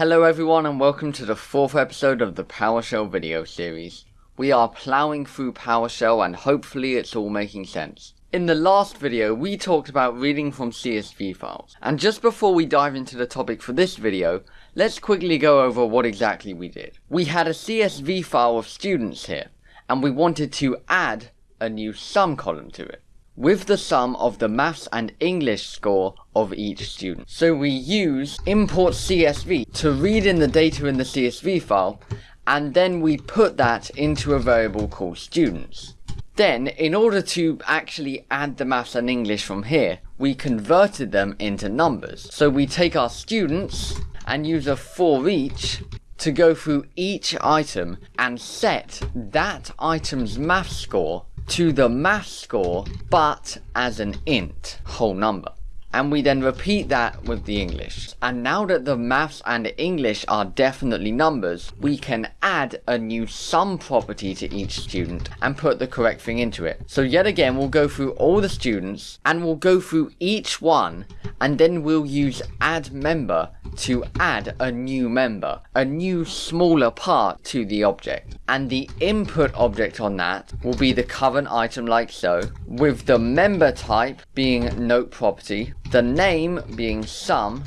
Hello everyone and welcome to the fourth episode of the PowerShell video series. We are ploughing through PowerShell and hopefully it's all making sense. In the last video, we talked about reading from CSV files. And just before we dive into the topic for this video, let's quickly go over what exactly we did. We had a CSV file of students here, and we wanted to add a new sum column to it with the sum of the maths and English score of each student. So we use import CSV to read in the data in the CSV file and then we put that into a variable called students. Then, in order to actually add the maths and English from here, we converted them into numbers. So we take our students and use a for each to go through each item and set that item's math score to the math score, but as an int, whole number and we then repeat that with the English. And now that the maths and English are definitely numbers, we can add a new sum property to each student and put the correct thing into it. So yet again, we'll go through all the students and we'll go through each one and then we'll use add member to add a new member, a new smaller part to the object. And the input object on that will be the current item like so, with the member type being note property, the name being sum,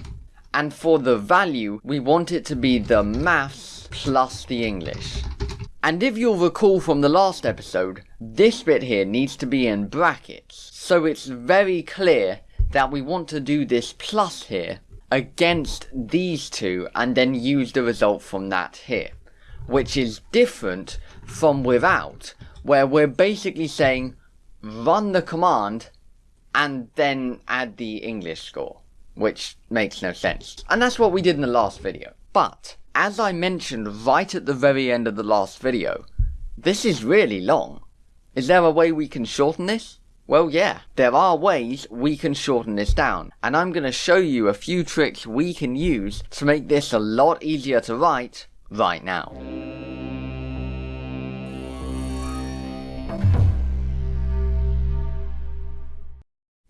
and for the value, we want it to be the maths plus the English. And if you'll recall from the last episode, this bit here needs to be in brackets, so it's very clear that we want to do this plus here against these two and then use the result from that here, which is different from without, where we're basically saying run the command and then add the English score, which makes no sense. And that's what we did in the last video. But, as I mentioned right at the very end of the last video, this is really long. Is there a way we can shorten this? Well yeah, there are ways we can shorten this down, and I'm going to show you a few tricks we can use to make this a lot easier to write right now.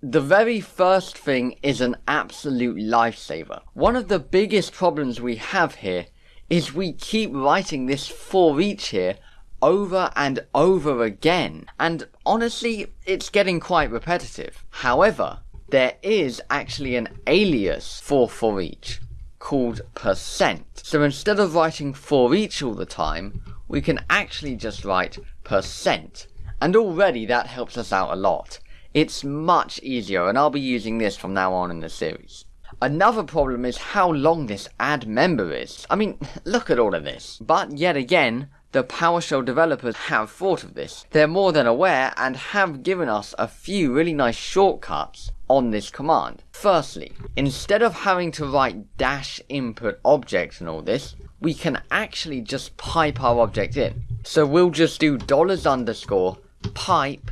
The very first thing is an absolute lifesaver. One of the biggest problems we have here is we keep writing this for each here over and over again. And honestly, it's getting quite repetitive. However, there is actually an alias for for each called percent. So instead of writing for each all the time, we can actually just write percent. And already that helps us out a lot. It's much easier and I'll be using this from now on in the series. Another problem is how long this add member is. I mean, look at all of this. But yet again, the PowerShell developers have thought of this. They're more than aware and have given us a few really nice shortcuts on this command. Firstly, instead of having to write dash input objects and all this, we can actually just pipe our object in. So we'll just do dollars underscore pipe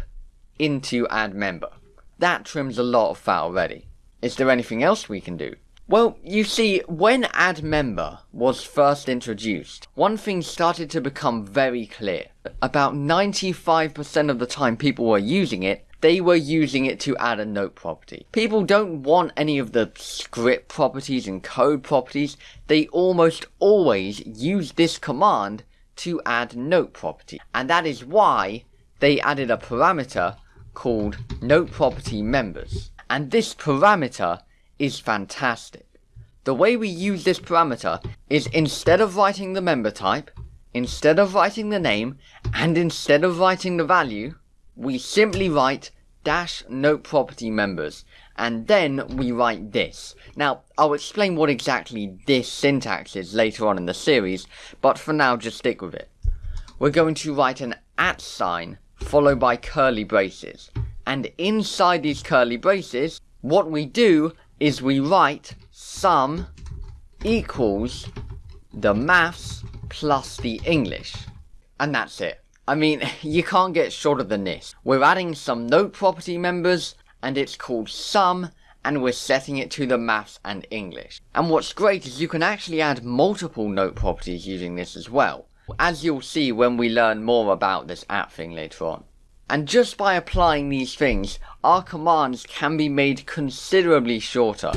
into add member. That trims a lot of fat already. Is there anything else we can do? Well, you see, when add member was first introduced, one thing started to become very clear. About 95% of the time people were using it, they were using it to add a note property. People don't want any of the script properties and code properties, they almost always use this command to add note property. And that is why they added a parameter called note property members. And this parameter is fantastic. The way we use this parameter is instead of writing the member type, instead of writing the name, and instead of writing the value, we simply write dash note property members, and then we write this. Now, I'll explain what exactly this syntax is later on in the series, but for now just stick with it. We're going to write an at sign followed by curly braces. And inside these curly braces, what we do is we write sum equals the maths plus the English. And that's it. I mean, you can't get shorter than this. We're adding some note property members, and it's called sum, and we're setting it to the maths and English. And what's great is you can actually add multiple note properties using this as well as you'll see when we learn more about this app thing later on. And just by applying these things, our commands can be made considerably shorter.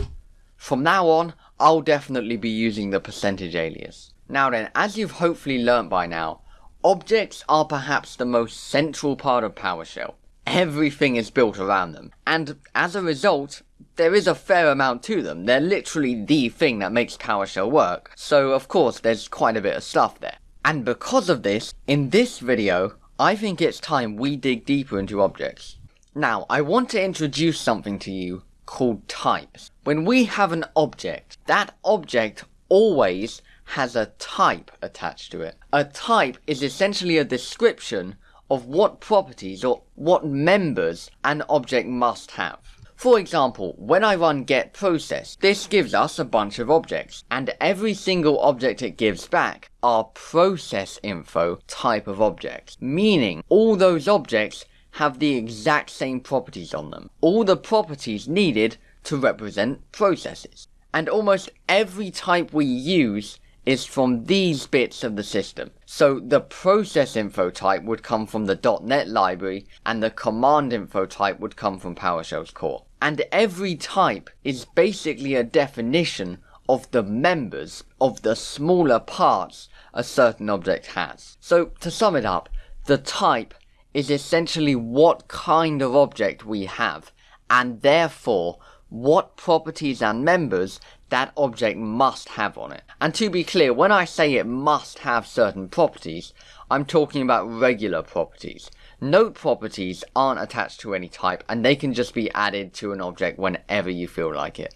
From now on, I'll definitely be using the percentage alias. Now then, as you've hopefully learnt by now, objects are perhaps the most central part of PowerShell. Everything is built around them, and as a result, there is a fair amount to them. They're literally the thing that makes PowerShell work, so of course there's quite a bit of stuff there. And because of this, in this video, I think it's time we dig deeper into objects. Now, I want to introduce something to you called types. When we have an object, that object always has a type attached to it. A type is essentially a description of what properties or what members an object must have. For example, when I run get process, this gives us a bunch of objects, and every single object it gives back are process info type of objects, meaning all those objects have the exact same properties on them, all the properties needed to represent processes. And almost every type we use is from these bits of the system. So the process info type would come from the .NET library and the command info type would come from PowerShell's core. And every type is basically a definition of the members of the smaller parts a certain object has. So to sum it up, the type is essentially what kind of object we have and therefore what properties and members that object must have on it. And to be clear, when I say it must have certain properties, I'm talking about regular properties. Note properties aren't attached to any type, and they can just be added to an object whenever you feel like it.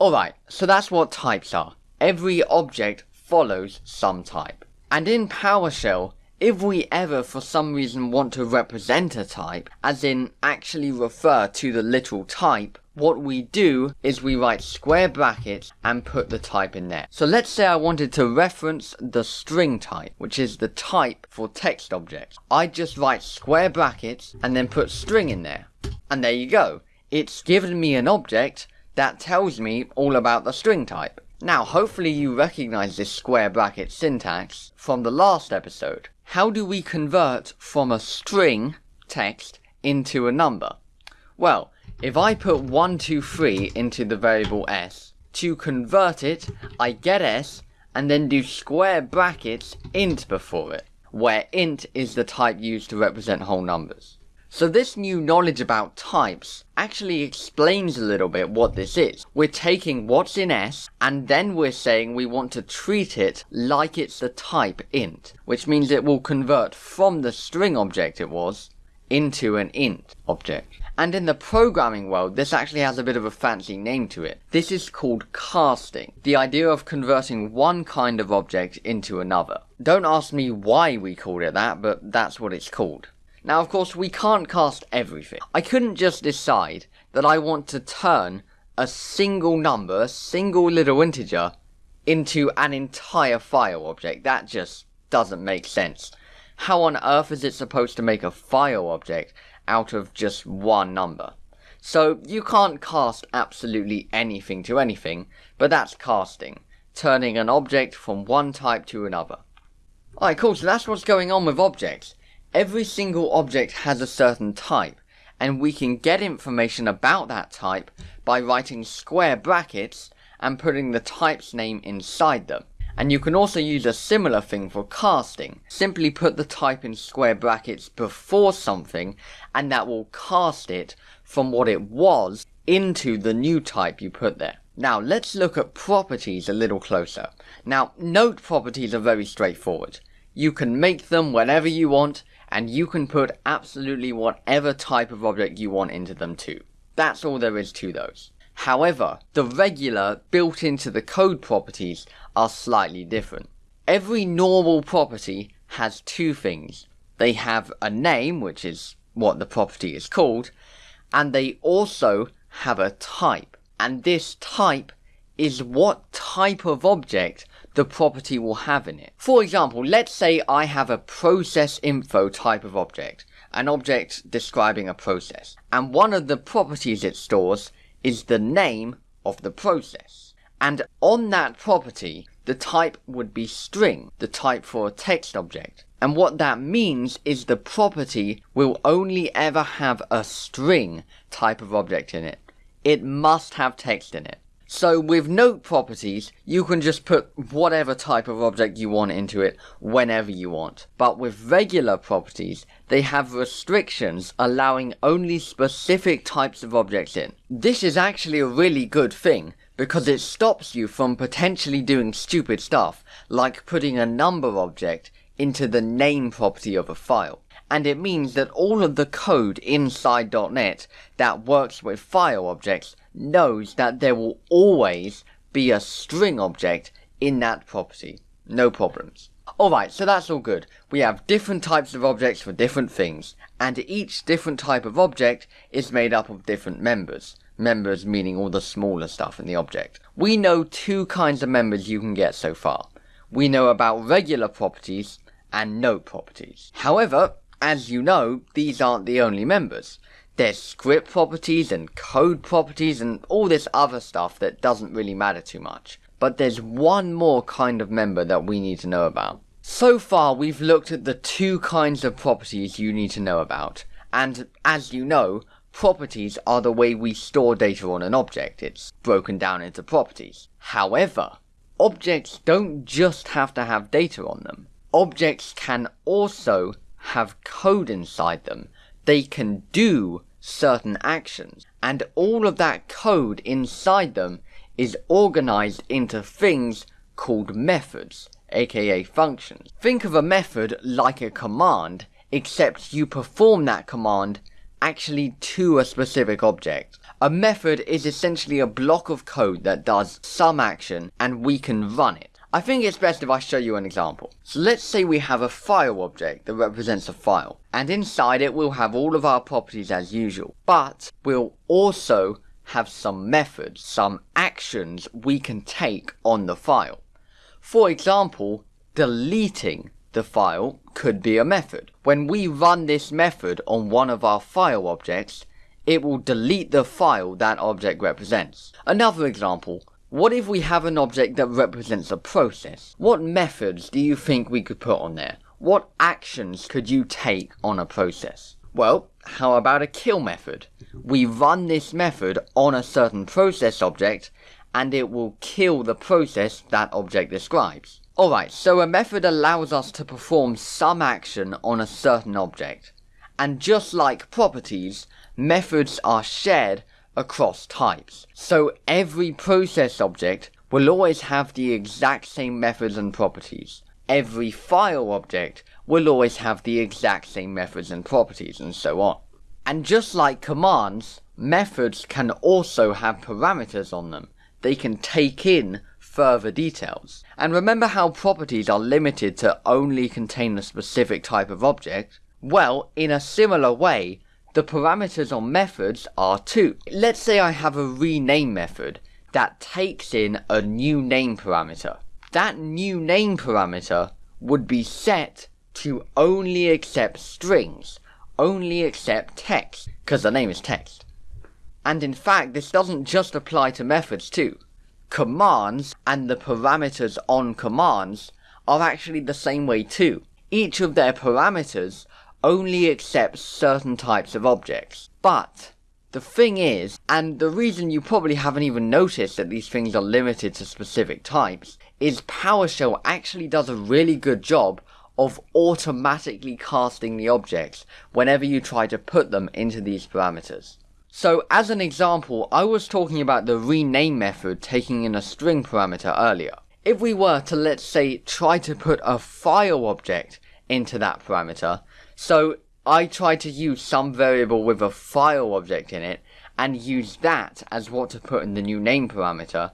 Alright, so that's what types are. Every object follows some type. And in PowerShell, if we ever for some reason want to represent a type, as in actually refer to the literal type, what we do is we write square brackets and put the type in there. So let's say I wanted to reference the string type, which is the type for text objects. I just write square brackets and then put string in there. And there you go. It's given me an object that tells me all about the string type. Now, hopefully you recognize this square bracket syntax from the last episode. How do we convert from a string text into a number? Well, if I put 123 into the variable s, to convert it, I get s, and then do square brackets int before it, where int is the type used to represent whole numbers. So this new knowledge about types actually explains a little bit what this is. We're taking what's in S, and then we're saying we want to treat it like it's the type int, which means it will convert from the string object it was into an int object. And in the programming world, this actually has a bit of a fancy name to it. This is called casting, the idea of converting one kind of object into another. Don't ask me why we called it that, but that's what it's called. Now, of course, we can't cast everything. I couldn't just decide that I want to turn a single number, a single little integer, into an entire file object. That just doesn't make sense. How on earth is it supposed to make a file object out of just one number. So you can't cast absolutely anything to anything, but that's casting, turning an object from one type to another. Alright, cool, so that's what's going on with objects. Every single object has a certain type, and we can get information about that type by writing square brackets and putting the type's name inside them. And you can also use a similar thing for casting. Simply put the type in square brackets before something and that will cast it from what it was into the new type you put there. Now let's look at properties a little closer. Now note properties are very straightforward. You can make them whenever you want and you can put absolutely whatever type of object you want into them too. That's all there is to those. However, the regular built into the code properties are slightly different. Every normal property has two things. They have a name, which is what the property is called, and they also have a type. And this type is what type of object the property will have in it. For example, let's say I have a process info type of object, an object describing a process, and one of the properties it stores is the name of the process. And on that property, the type would be string, the type for a text object. And what that means is the property will only ever have a string type of object in it. It must have text in it. So with note properties, you can just put whatever type of object you want into it whenever you want. But with regular properties, they have restrictions allowing only specific types of objects in. This is actually a really good thing because it stops you from potentially doing stupid stuff like putting a number object into the name property of a file and it means that all of the code inside .NET that works with file objects knows that there will always be a string object in that property. No problems. Alright, so that's all good. We have different types of objects for different things, and each different type of object is made up of different members. Members meaning all the smaller stuff in the object. We know two kinds of members you can get so far. We know about regular properties and note properties. However, as you know, these aren't the only members. There's script properties and code properties and all this other stuff that doesn't really matter too much. But there's one more kind of member that we need to know about. So far, we've looked at the two kinds of properties you need to know about. And as you know, properties are the way we store data on an object. It's broken down into properties. However, objects don't just have to have data on them. Objects can also have code inside them. They can do certain actions. And all of that code inside them is organized into things called methods, aka functions. Think of a method like a command, except you perform that command actually to a specific object. A method is essentially a block of code that does some action and we can run it. I think it's best if I show you an example. So let's say we have a file object that represents a file, and inside it we'll have all of our properties as usual, but we'll also have some methods, some actions we can take on the file. For example, deleting the file could be a method. When we run this method on one of our file objects, it will delete the file that object represents. Another example, what if we have an object that represents a process? What methods do you think we could put on there? What actions could you take on a process? Well, how about a kill method? We run this method on a certain process object, and it will kill the process that object describes. Alright, so a method allows us to perform some action on a certain object. And just like properties, methods are shared across types. So every process object will always have the exact same methods and properties. Every file object will always have the exact same methods and properties and so on. And just like commands, methods can also have parameters on them. They can take in further details. And remember how properties are limited to only contain a specific type of object? Well, in a similar way, the parameters on methods are two. Let's say I have a rename method that takes in a new name parameter. That new name parameter would be set to only accept strings, only accept text, because the name is text. And in fact, this doesn't just apply to methods too. Commands and the parameters on commands are actually the same way too. Each of their parameters only accepts certain types of objects. But the thing is, and the reason you probably haven't even noticed that these things are limited to specific types, is PowerShell actually does a really good job of automatically casting the objects whenever you try to put them into these parameters. So as an example, I was talking about the rename method taking in a string parameter earlier. If we were to, let's say, try to put a file object into that parameter, so I try to use some variable with a file object in it and use that as what to put in the new name parameter,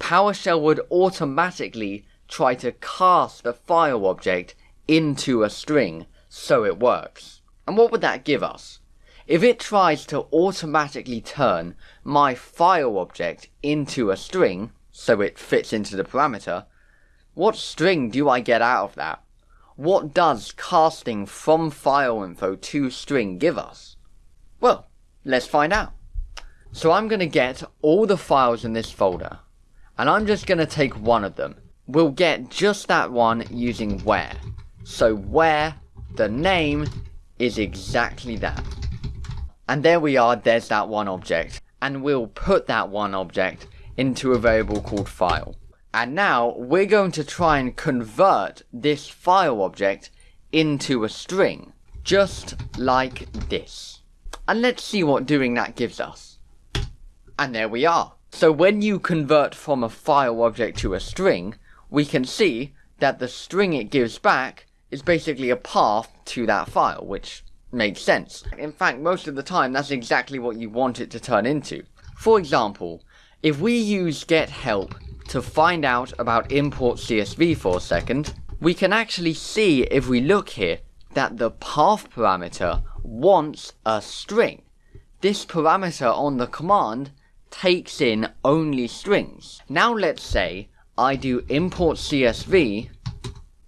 PowerShell would automatically try to cast the file object into a string so it works. And what would that give us? If it tries to automatically turn my file object into a string, so it fits into the parameter, what string do I get out of that? What does casting from file info to string give us? Well, let's find out. So I'm going to get all the files in this folder, and I'm just going to take one of them. We'll get just that one using where. So where the name is exactly that. And there we are, there's that one object. And we'll put that one object into a variable called file. And now we're going to try and convert this file object into a string, just like this. And let's see what doing that gives us. And there we are. So when you convert from a file object to a string, we can see that the string it gives back is basically a path to that file, which makes sense. In fact, most of the time, that's exactly what you want it to turn into. For example, if we use get help to find out about import CSV for a second, we can actually see if we look here that the path parameter wants a string. This parameter on the command takes in only strings. Now let's say I do import CSV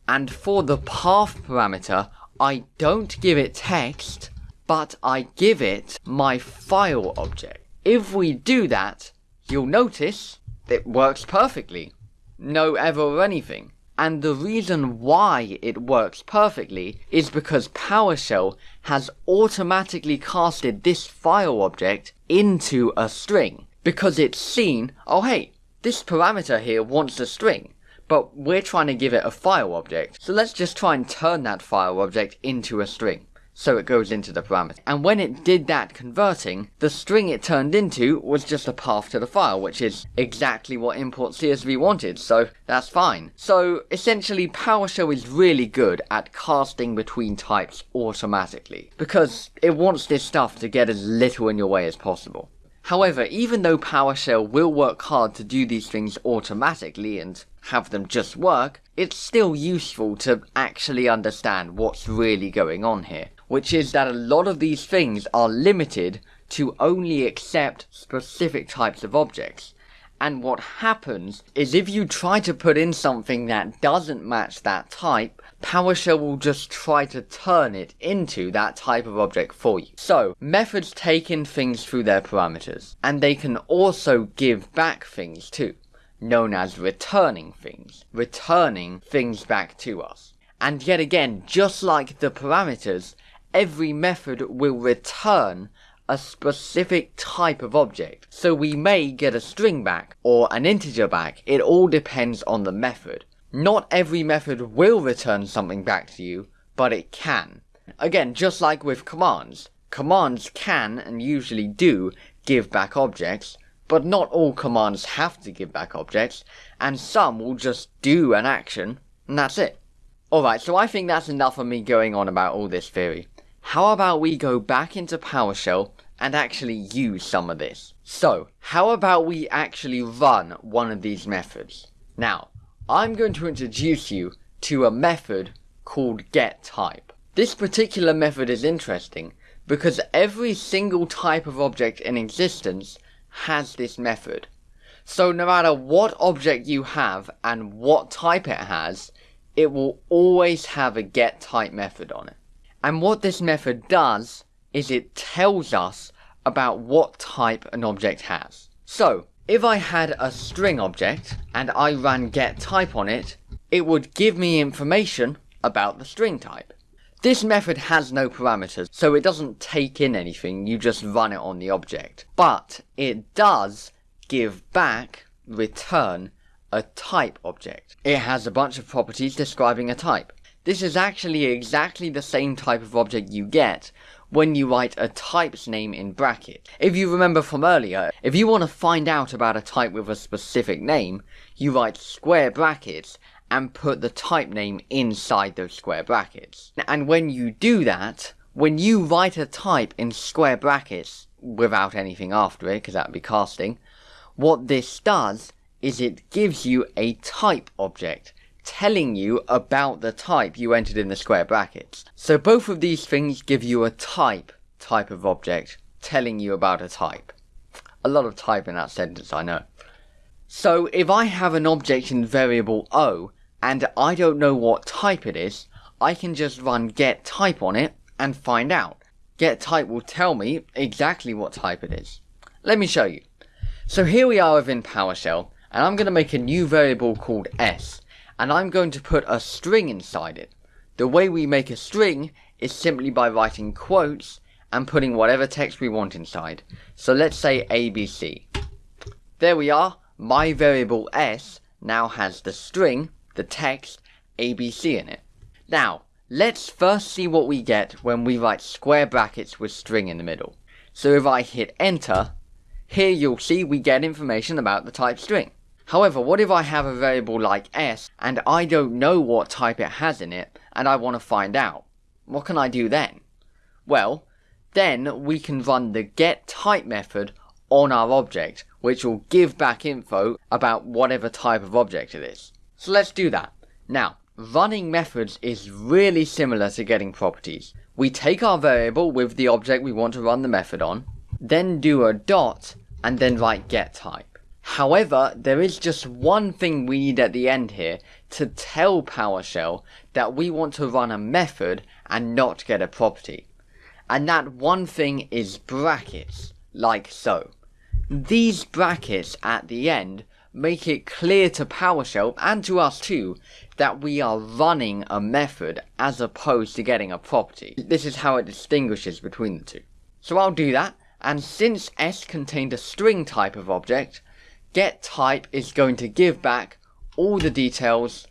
and for the path parameter, I don't give it text, but I give it my file object. If we do that, you'll notice it works perfectly. No error or anything. And the reason why it works perfectly is because PowerShell has automatically casted this file object into a string. Because it's seen, oh hey, this parameter here wants a string but we're trying to give it a file object. So let's just try and turn that file object into a string. So it goes into the parameter. And when it did that converting, the string it turned into was just a path to the file, which is exactly what import CSV wanted, so that's fine. So essentially PowerShell is really good at casting between types automatically, because it wants this stuff to get as little in your way as possible. However, even though PowerShell will work hard to do these things automatically and have them just work, it's still useful to actually understand what's really going on here. Which is that a lot of these things are limited to only accept specific types of objects. And what happens is if you try to put in something that doesn't match that type, PowerShell will just try to turn it into that type of object for you. So, methods take in things through their parameters, and they can also give back things too known as returning things, returning things back to us. And yet again, just like the parameters, every method will return a specific type of object. So we may get a string back or an integer back, it all depends on the method. Not every method will return something back to you, but it can. Again, just like with commands, commands can and usually do give back objects, but not all commands have to give back objects, and some will just do an action, and that's it. Alright, so I think that's enough of me going on about all this theory. How about we go back into PowerShell and actually use some of this? So, how about we actually run one of these methods? Now, I'm going to introduce you to a method called getType. This particular method is interesting because every single type of object in existence has this method. So no matter what object you have and what type it has, it will always have a get type method on it. And what this method does is it tells us about what type an object has. So, if I had a string object and I ran get type on it, it would give me information about the string type. This method has no parameters, so it doesn't take in anything, you just run it on the object. But it does give back, return, a type object. It has a bunch of properties describing a type. This is actually exactly the same type of object you get when you write a type's name in brackets. If you remember from earlier, if you want to find out about a type with a specific name, you write square brackets and put the type name inside those square brackets. And when you do that, when you write a type in square brackets without anything after it, because that would be casting, what this does is it gives you a type object telling you about the type you entered in the square brackets. So both of these things give you a type type of object telling you about a type. A lot of type in that sentence, I know. So if I have an object in variable o and I don't know what type it is, I can just run get type on it and find out. Get type will tell me exactly what type it is. Let me show you. So here we are within PowerShell, and I'm going to make a new variable called s, and I'm going to put a string inside it. The way we make a string is simply by writing quotes and putting whatever text we want inside. So let's say ABC. There we are, my variable s now has the string, the text, abc in it. Now, let's first see what we get when we write square brackets with string in the middle. So if I hit enter, here you'll see we get information about the type string. However, what if I have a variable like s and I don't know what type it has in it and I want to find out? What can I do then? Well, then we can run the getType method on our object, which will give back info about whatever type of object it is. So let's do that. Now, running methods is really similar to getting properties. We take our variable with the object we want to run the method on, then do a dot, and then write getType. However, there is just one thing we need at the end here to tell PowerShell that we want to run a method and not get a property. And that one thing is brackets, like so. These brackets at the end make it clear to PowerShell and to us too that we are running a method as opposed to getting a property. This is how it distinguishes between the two. So I'll do that, and since s contained a string type of object, getType is going to give back all the details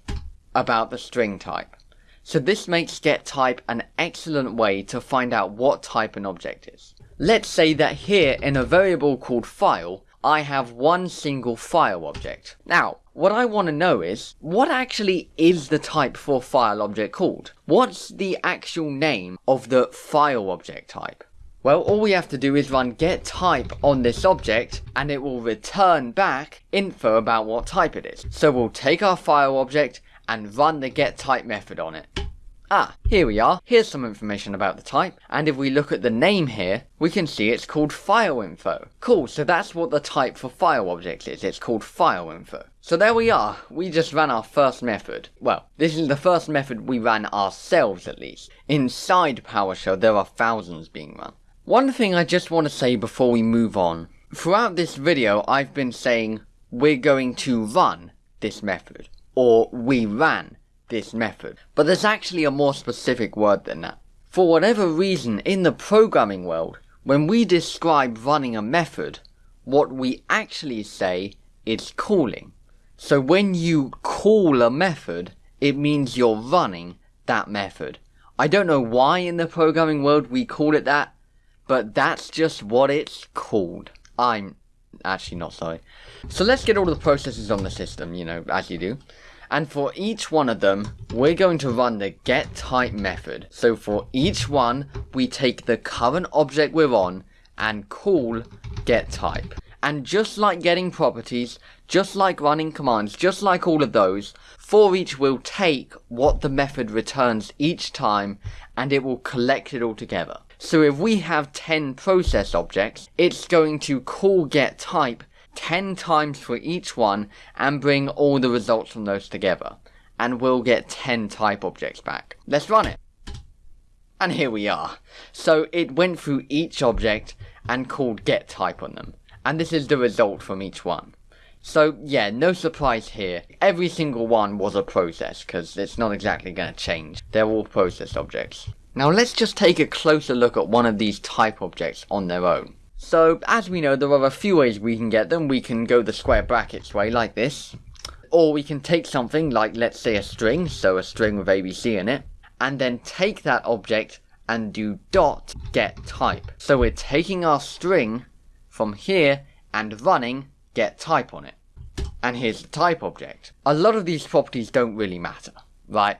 about the string type. So this makes getType an excellent way to find out what type an object is. Let's say that here in a variable called file, I have one single file object. Now, what I want to know is, what actually is the type for file object called? What's the actual name of the file object type? Well, all we have to do is run getType on this object, and it will return back info about what type it is. So we'll take our file object and run the getType method on it. Ah, here we are. Here's some information about the type. And if we look at the name here, we can see it's called file info. Cool, so that's what the type for file objects is. It's called file info. So there we are. We just ran our first method. Well, this is the first method we ran ourselves at least. Inside PowerShell, there are thousands being run. One thing I just want to say before we move on. Throughout this video, I've been saying we're going to run this method. Or we ran this method. But there's actually a more specific word than that. For whatever reason, in the programming world, when we describe running a method, what we actually say is calling. So when you call a method, it means you're running that method. I don't know why in the programming world we call it that, but that's just what it's called. I'm actually not sorry. So let's get all the processes on the system, you know, as you do. And for each one of them, we're going to run the getType method. So for each one, we take the current object we're on and call getType. And just like getting properties, just like running commands, just like all of those, for each will take what the method returns each time and it will collect it all together. So if we have 10 process objects, it's going to call getType 10 times for each one and bring all the results from those together. And we'll get 10 type objects back. Let's run it. And here we are. So it went through each object and called get type on them. And this is the result from each one. So yeah, no surprise here. Every single one was a process, because it's not exactly going to change. They're all process objects. Now let's just take a closer look at one of these type objects on their own. So, as we know, there are a few ways we can get them. We can go the square brackets way, like this. Or we can take something like, let's say, a string, so a string with ABC in it, and then take that object and do dot get type. So we're taking our string from here and running get type on it. And here's the type object. A lot of these properties don't really matter, right?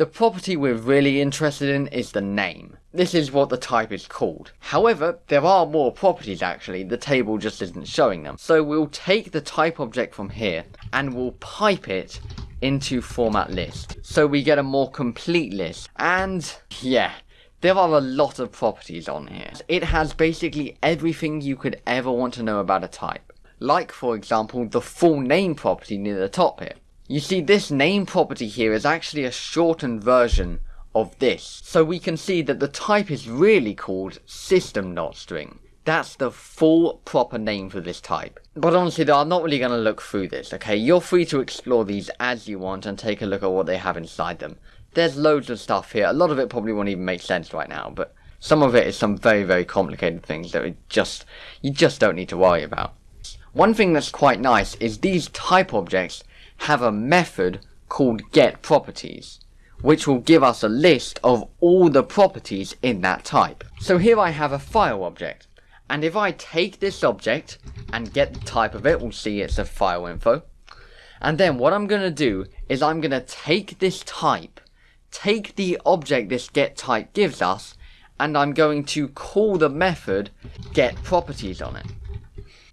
The property we're really interested in is the name. This is what the type is called. However, there are more properties actually, the table just isn't showing them. So we'll take the type object from here and we'll pipe it into format list. So we get a more complete list. And yeah, there are a lot of properties on here. It has basically everything you could ever want to know about a type. Like for example, the full name property near the top here. You see, this name property here is actually a shortened version of this. So we can see that the type is really called System.String. That's the full proper name for this type. But honestly though, I'm not really going to look through this, okay? You're free to explore these as you want and take a look at what they have inside them. There's loads of stuff here. A lot of it probably won't even make sense right now, but some of it is some very, very complicated things that we just, you just don't need to worry about. One thing that's quite nice is these type objects have a method called getProperties, which will give us a list of all the properties in that type. So here I have a file object, and if I take this object and get the type of it, we'll see it's a file info. And then what I'm going to do is I'm going to take this type, take the object this get type gives us, and I'm going to call the method get properties on it.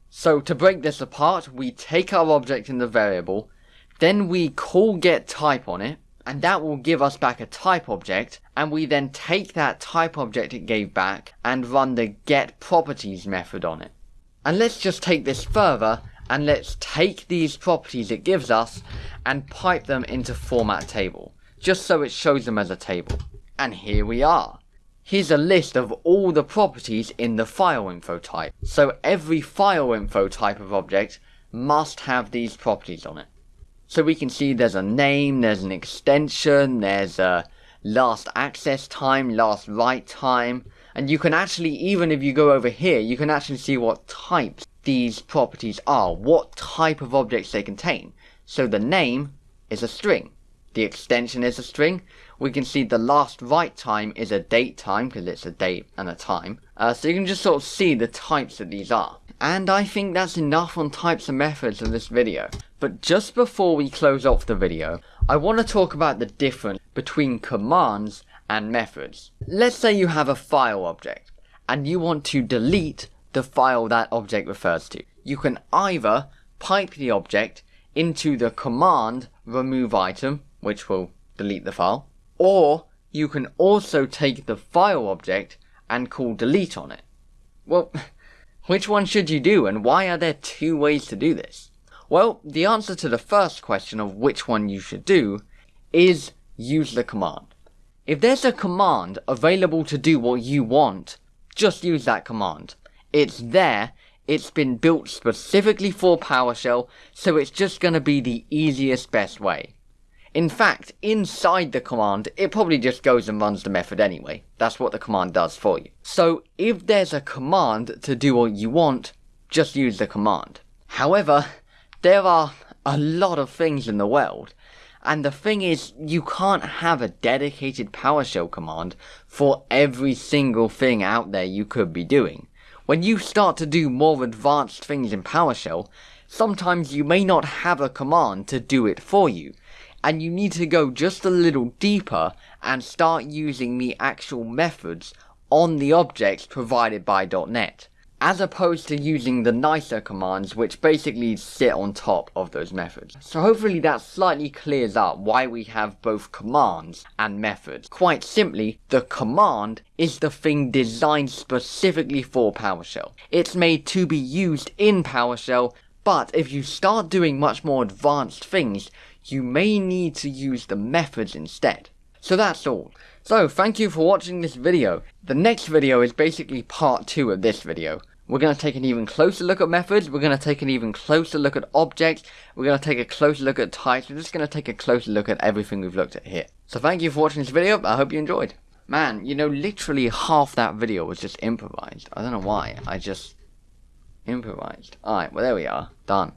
So to break this apart, we take our object in the variable, then we call get type on it, and that will give us back a type object, and we then take that type object it gave back and run the get properties method on it. And let's just take this further and let's take these properties it gives us and pipe them into format table, just so it shows them as a table. And here we are. Here's a list of all the properties in the file info type. So every file info type of object must have these properties on it. So we can see there's a name, there's an extension, there's a last access time, last write time, and you can actually, even if you go over here, you can actually see what types these properties are, what type of objects they contain. So the name is a string, the extension is a string, we can see the last write time is a date time, because it's a date and a time. Uh, so you can just sort of see the types that these are. And I think that's enough on types and methods of this video. But just before we close off the video, I want to talk about the difference between commands and methods. Let's say you have a file object and you want to delete the file that object refers to. You can either pipe the object into the command remove item, which will delete the file, or you can also take the file object and call delete on it. Well, which one should you do and why are there two ways to do this? Well, the answer to the first question of which one you should do is use the command. If there's a command available to do what you want, just use that command. It's there, it's been built specifically for PowerShell, so it's just going to be the easiest best way. In fact, inside the command, it probably just goes and runs the method anyway. That's what the command does for you. So if there's a command to do what you want, just use the command. However, there are a lot of things in the world and the thing is, you can't have a dedicated PowerShell command for every single thing out there you could be doing. When you start to do more advanced things in PowerShell, sometimes you may not have a command to do it for you, and you need to go just a little deeper and start using the actual methods on the objects provided by .NET as opposed to using the nicer commands which basically sit on top of those methods. So hopefully that slightly clears up why we have both commands and methods. Quite simply, the command is the thing designed specifically for PowerShell. It's made to be used in PowerShell, but if you start doing much more advanced things, you may need to use the methods instead. So that's all. So, thank you for watching this video. The next video is basically part 2 of this video. We're going to take an even closer look at methods, we're going to take an even closer look at objects, we're going to take a closer look at types, we're just going to take a closer look at everything we've looked at here. So thank you for watching this video, I hope you enjoyed. Man, you know, literally half that video was just improvised. I don't know why, I just improvised. Alright, well there we are, done.